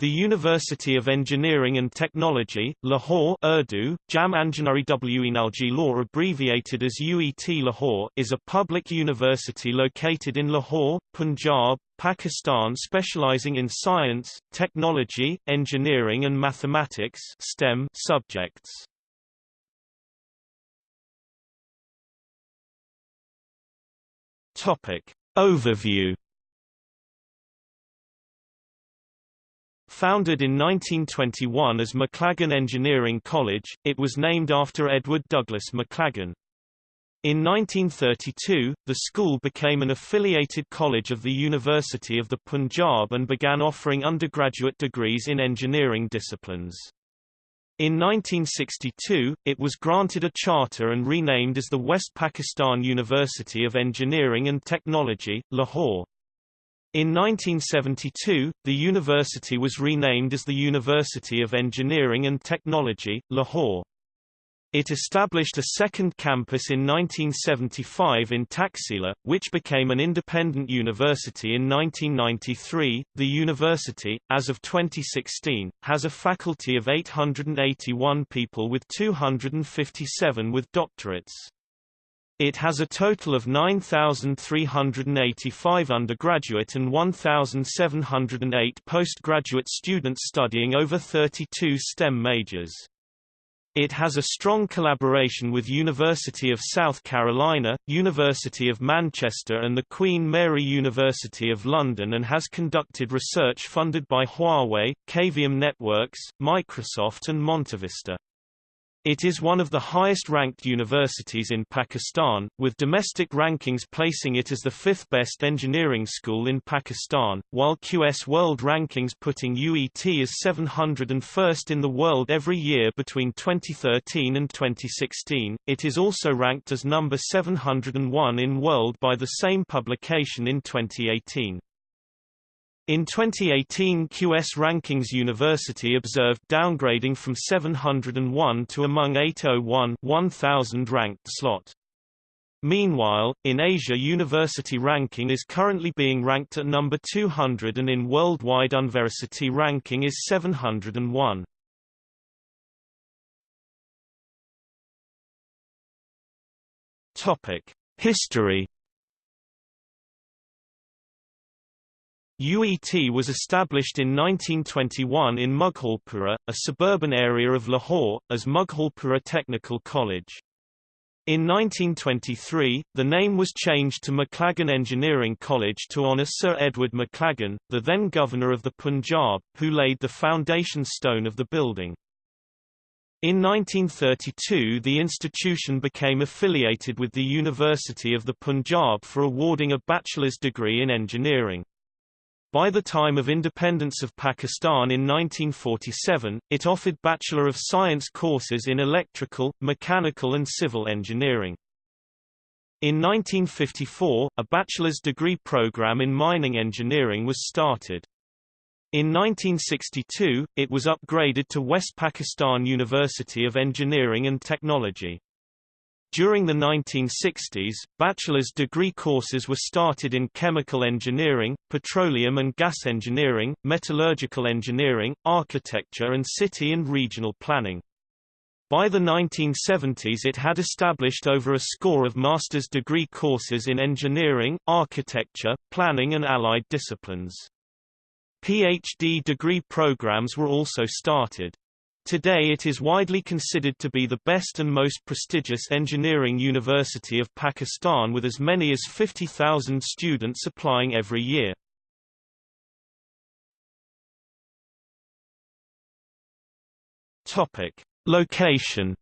The University of Engineering and Technology, Lahore Urdu, Jam Anjanari Wenalji Law abbreviated as UET Lahore is a public university located in Lahore, Punjab, Pakistan specializing in science, technology, engineering and mathematics STEM subjects. Topic. Overview Founded in 1921 as Maclagan Engineering College, it was named after Edward Douglas Maclagan. In 1932, the school became an affiliated college of the University of the Punjab and began offering undergraduate degrees in engineering disciplines. In 1962, it was granted a charter and renamed as the West Pakistan University of Engineering and Technology, Lahore. In 1972, the university was renamed as the University of Engineering and Technology, Lahore. It established a second campus in 1975 in Taxila, which became an independent university in 1993. The university, as of 2016, has a faculty of 881 people with 257 with doctorates. It has a total of 9,385 undergraduate and 1,708 postgraduate students studying over 32 STEM majors. It has a strong collaboration with University of South Carolina, University of Manchester and the Queen Mary University of London and has conducted research funded by Huawei, Cavium Networks, Microsoft and MontaVista. It is one of the highest-ranked universities in Pakistan, with domestic rankings placing it as the fifth-best engineering school in Pakistan, while QS World Rankings putting UET as 701st in the world every year between 2013 and 2016. It is also ranked as number 701 in world by the same publication in 2018. In 2018 QS Rankings University observed downgrading from 701 to among 801 1000 ranked slot. Meanwhile, in Asia university ranking is currently being ranked at number 200 and in worldwide university ranking is 701. Topic: History UET was established in 1921 in Mughalpura, a suburban area of Lahore, as Mughalpura Technical College. In 1923, the name was changed to Maclagan Engineering College to honour Sir Edward Maclagan, the then Governor of the Punjab, who laid the foundation stone of the building. In 1932 the institution became affiliated with the University of the Punjab for awarding a bachelor's degree in engineering. By the time of independence of Pakistan in 1947, it offered Bachelor of Science courses in electrical, mechanical and civil engineering. In 1954, a bachelor's degree program in mining engineering was started. In 1962, it was upgraded to West Pakistan University of Engineering and Technology. During the 1960s, bachelor's degree courses were started in chemical engineering, petroleum and gas engineering, metallurgical engineering, architecture and city and regional planning. By the 1970s it had established over a score of master's degree courses in engineering, architecture, planning and allied disciplines. PhD degree programs were also started. Today it is widely considered to be the best and most prestigious engineering university of Pakistan with as many as 50,000 students applying every year. Topic: Location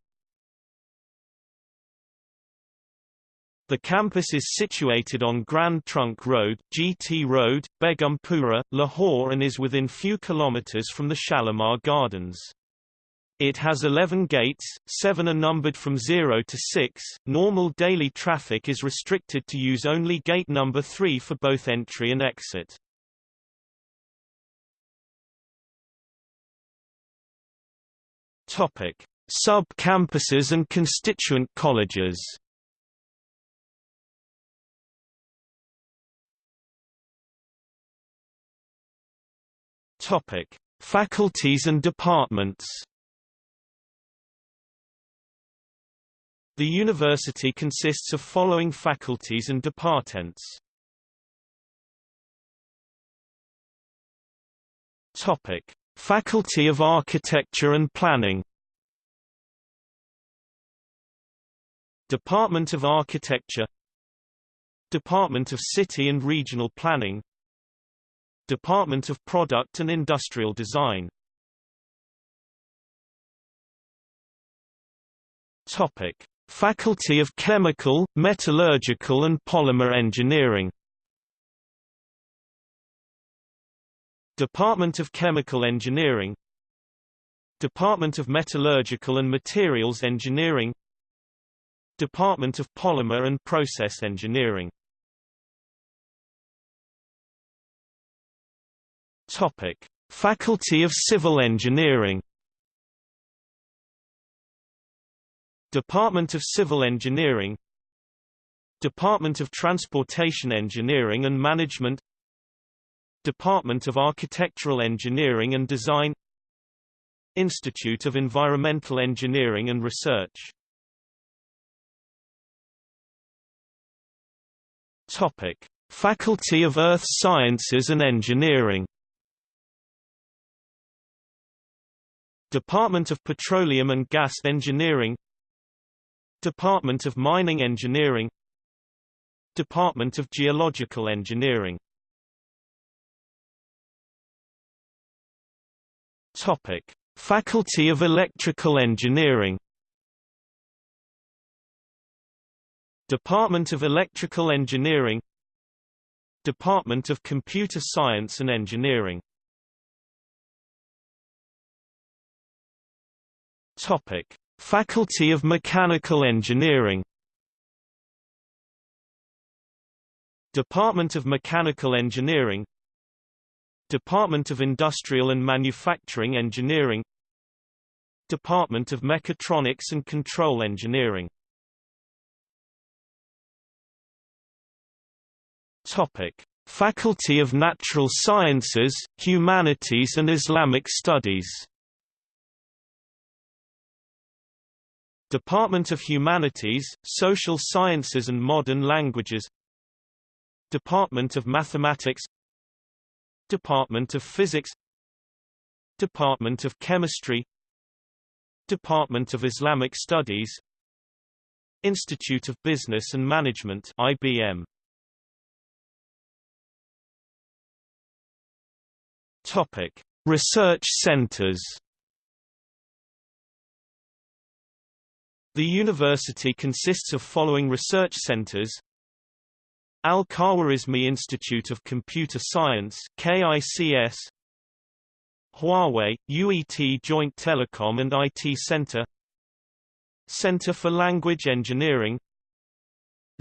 The campus is situated on Grand Trunk Road, GT Road, Begumpura, Lahore and is within few kilometers from the Shalimar Gardens. It has 11 gates, 7 are numbered from 0 to 6. Normal daily traffic is restricted to use only gate number 3 for both entry and exit. Topic: Sub-campuses and constituent colleges. Topic: Faculties and departments The university consists of following faculties and departments. Topic: Faculty of Architecture and Planning. Department of Architecture Department of City and Regional Planning Department of Product and Industrial Design Topic: Faculty of Chemical, Metallurgical and Polymer Engineering. Department of Chemical Engineering. Department of Metallurgical and Materials Engineering. Department of Polymer and Process Engineering. Topic: Faculty of Civil Engineering Department of Civil Engineering Department of Transportation Engineering and Management Department of Architectural Engineering and Design Institute of Environmental Engineering and Research. Topic: Faculty of Earth Sciences and Engineering. Department of Petroleum and Gas Engineering Department of Mining Engineering Department of Geological Engineering Topic: Faculty of Electrical Engineering Department of Electrical Engineering Department of Computer Science and Engineering Topic: Faculty of Mechanical Engineering. Department of Mechanical Engineering. Department of Industrial and Manufacturing Engineering. Department of Mechatronics and Control Engineering. Topic: Faculty of Natural Sciences, Humanities and Islamic Studies Department of Humanities, Social Sciences and Modern Languages Department of Mathematics Department of Physics Department of Chemistry Department of Islamic Studies Institute of Business and Management IBM Topic. Research centers The university consists of following research centers. Al-Khwarizmi Institute of Computer Science KICS Huawei, UET Joint Telecom and IT Center. Center for Language Engineering.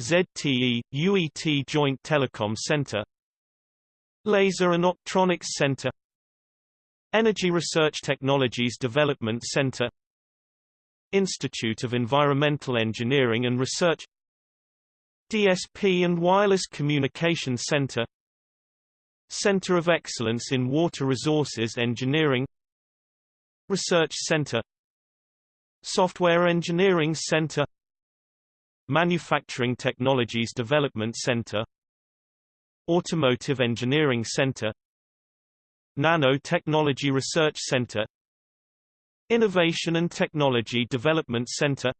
ZTE, UET Joint Telecom Center. Laser and Optronics Center. Energy Research Technologies Development Center Institute of Environmental Engineering and Research DSP and Wireless Communication Center Center of Excellence in Water Resources Engineering Research Center Software Engineering Center Manufacturing Technologies Development Center Automotive Engineering Center Nanotechnology Research Center Innovation and Technology Development Center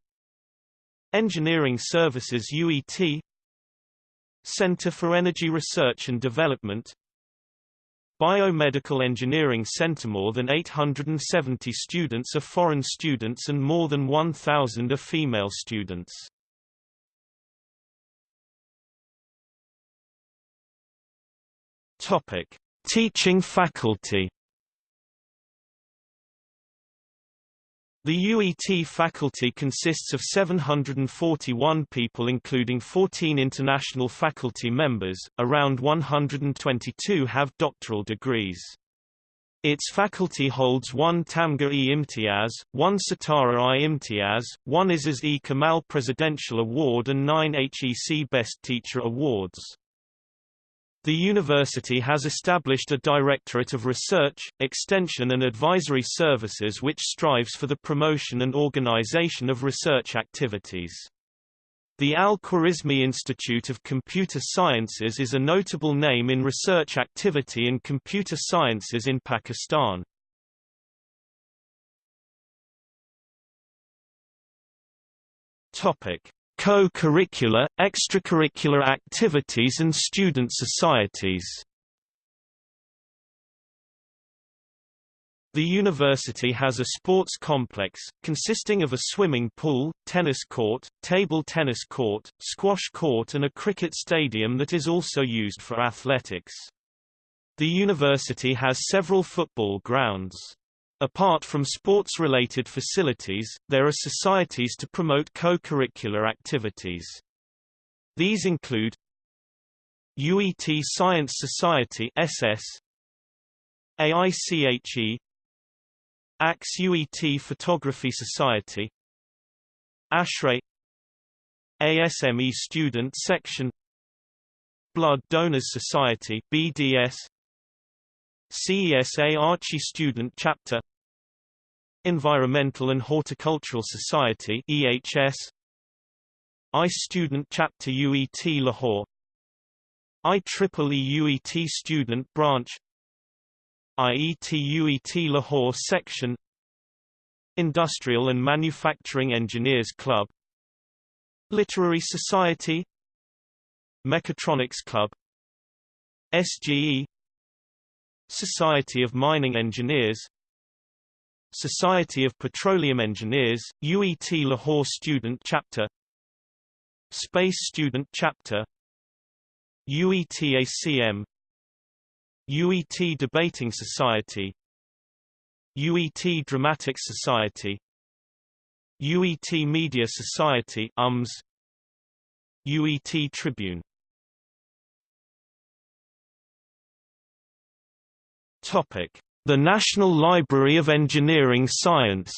Engineering Services UET Center for Energy Research and Development Biomedical Engineering Center More than 870 students are foreign students and more than 1,000 are female students. Topic. Teaching faculty The UET faculty consists of 741 people including 14 international faculty members, around 122 have doctoral degrees. Its faculty holds one Tamga-e Imtiaz, one Sitara-i Imtiaz, one Aziz-e Kamal Presidential Award and nine HEC Best Teacher Awards. The university has established a Directorate of Research, Extension and Advisory Services which strives for the promotion and organization of research activities. The Al-Khwarizmi Institute of Computer Sciences is a notable name in research activity in computer sciences in Pakistan. Topic: Co-curricular, extracurricular activities and student societies The university has a sports complex, consisting of a swimming pool, tennis court, table tennis court, squash court and a cricket stadium that is also used for athletics. The university has several football grounds. Apart from sports-related facilities, there are societies to promote co-curricular activities. These include UET Science Society SS, AICHE, AX UET Photography Society, ASHRAE, ASME Student Section, Blood Donors Society BDS, CESA Archie Student Chapter. Environmental and Horticultural Society EHS ICE Student Chapter UET Lahore. IEEE UET Student Branch. IET UET Lahore Section. Industrial and Manufacturing Engineers Club. Literary Society. Mechatronics Club. SGE Society of Mining Engineers Society of Petroleum Engineers, UET Lahore Student Chapter Space Student Chapter UET-ACM UET Debating Society UET Dramatics Society UET Media Society UMS UET Tribune The National Library of Engineering Science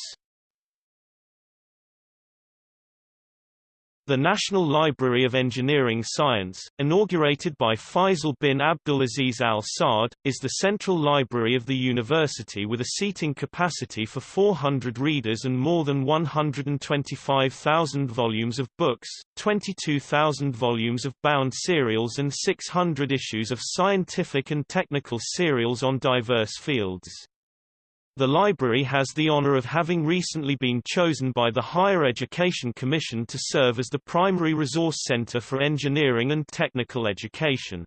The National Library of Engineering Science, inaugurated by Faisal bin Abdulaziz Al Saud, is the central library of the university with a seating capacity for 400 readers and more than 125,000 volumes of books, 22,000 volumes of bound serials and 600 issues of scientific and technical serials on diverse fields. The library has the honor of having recently been chosen by the Higher Education Commission to serve as the primary resource center for engineering and technical education.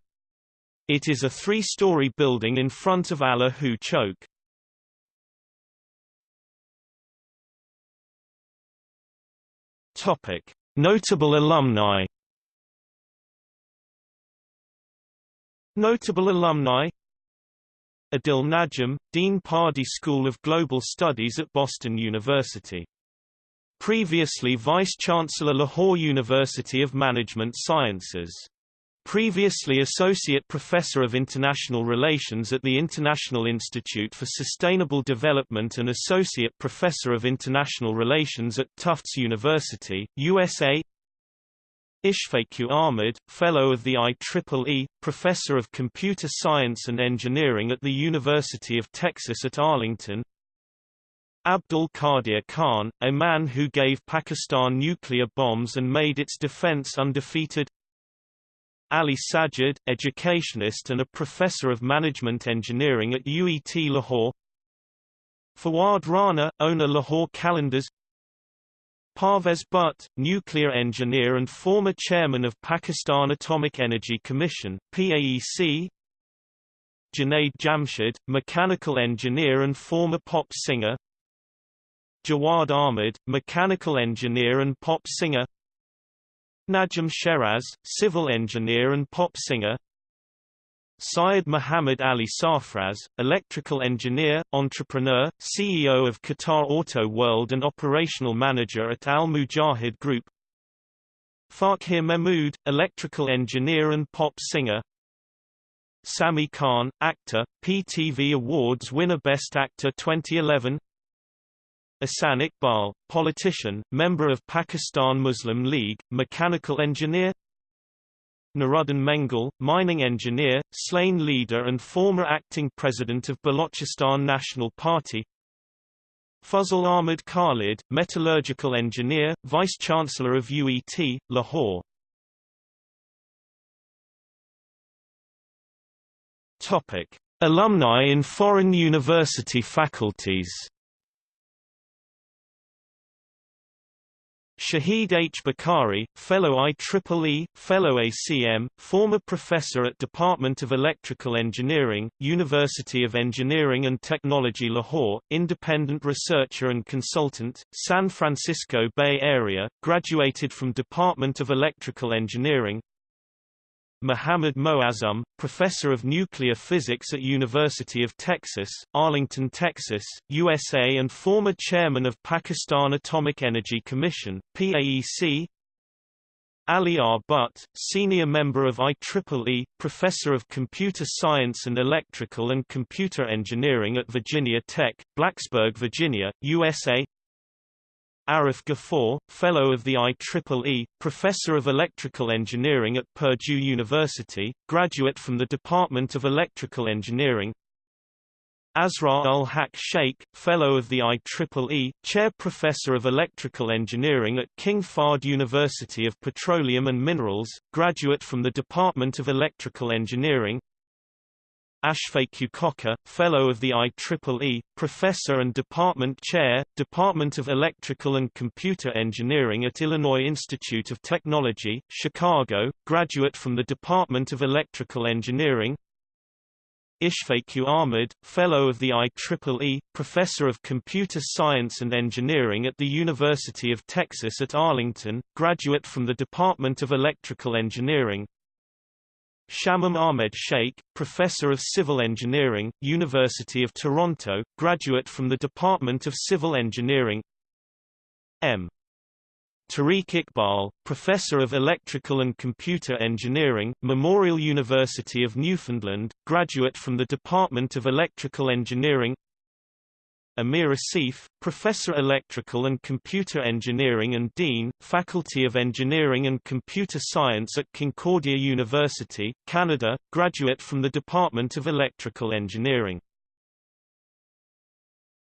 It is a three-story building in front of Allahu Chowk. Topic: Notable alumni. Notable alumni Adil Najam, Dean Pardee School of Global Studies at Boston University. Previously Vice-Chancellor Lahore University of Management Sciences. Previously Associate Professor of International Relations at the International Institute for Sustainable Development and Associate Professor of International Relations at Tufts University, USA Ishfaq Ahmed, Fellow of the IEEE, Professor of Computer Science and Engineering at the University of Texas at Arlington. Abdul Qadir Khan, a man who gave Pakistan nuclear bombs and made its defense undefeated. Ali Sajid, educationist and a professor of management engineering at UET Lahore. Fawad Rana, owner Lahore Calendars Parvez Butt, nuclear engineer and former chairman of Pakistan Atomic Energy Commission PAEC, Junaid Jamshed, mechanical engineer and former pop singer Jawad Ahmed, mechanical engineer and pop singer Najam Sheraz, civil engineer and pop singer Syed Muhammad Ali Safraz, electrical engineer, entrepreneur, CEO of Qatar Auto World and operational manager at Al Mujahid Group. Fakhir Mahmood, electrical engineer and pop singer. Sami Khan, actor, PTV Awards winner Best Actor 2011 Ahsan Iqbal, politician, member of Pakistan Muslim League, mechanical engineer Nuruddin Mengal, mining engineer, slain leader and former acting president of Balochistan National Party. Fazl Ahmad Khalid, metallurgical engineer, vice-chancellor of UET, Lahore. Topic. Alumni in foreign university faculties Shahid H. Bukhari, Fellow IEEE, Fellow ACM, former professor at Department of Electrical Engineering, University of Engineering and Technology Lahore, independent researcher and consultant, San Francisco Bay Area, graduated from Department of Electrical Engineering, Muhammad Moazzam, professor of nuclear physics at University of Texas, Arlington, Texas, USA and former chairman of Pakistan Atomic Energy Commission, PAEC. Ali R. Butt, senior member of IEEE, professor of computer science and electrical and computer engineering at Virginia Tech, Blacksburg, Virginia, USA Arif Ghafoor, Fellow of the IEEE, Professor of Electrical Engineering at Purdue University, graduate from the Department of Electrical Engineering. Asrar ul-Haq Sheikh, Fellow of the IEEE, Chair Professor of Electrical Engineering at King Fahd University of Petroleum and Minerals, graduate from the Department of Electrical Engineering Ashfaq Khokhar, Fellow of the IEEE, Professor and Department Chair, Department of Electrical and Computer Engineering at Illinois Institute of Technology, Chicago, graduate from the Department of Electrical Engineering. Ishfaq Ahmed, Fellow of the IEEE, Professor of Computer Science and Engineering at the University of Texas at Arlington, graduate from the Department of Electrical Engineering Shamim Ahmed Sheikh, Professor of Civil Engineering, University of Toronto, graduate from the Department of Civil Engineering M. Tariq Iqbal, Professor of Electrical and Computer Engineering, Memorial University of Newfoundland, graduate from the Department of Electrical Engineering Amir Asif, Professor Electrical and Computer Engineering and Dean, Faculty of Engineering and Computer Science at Concordia University, Canada, graduate from the Department of Electrical Engineering.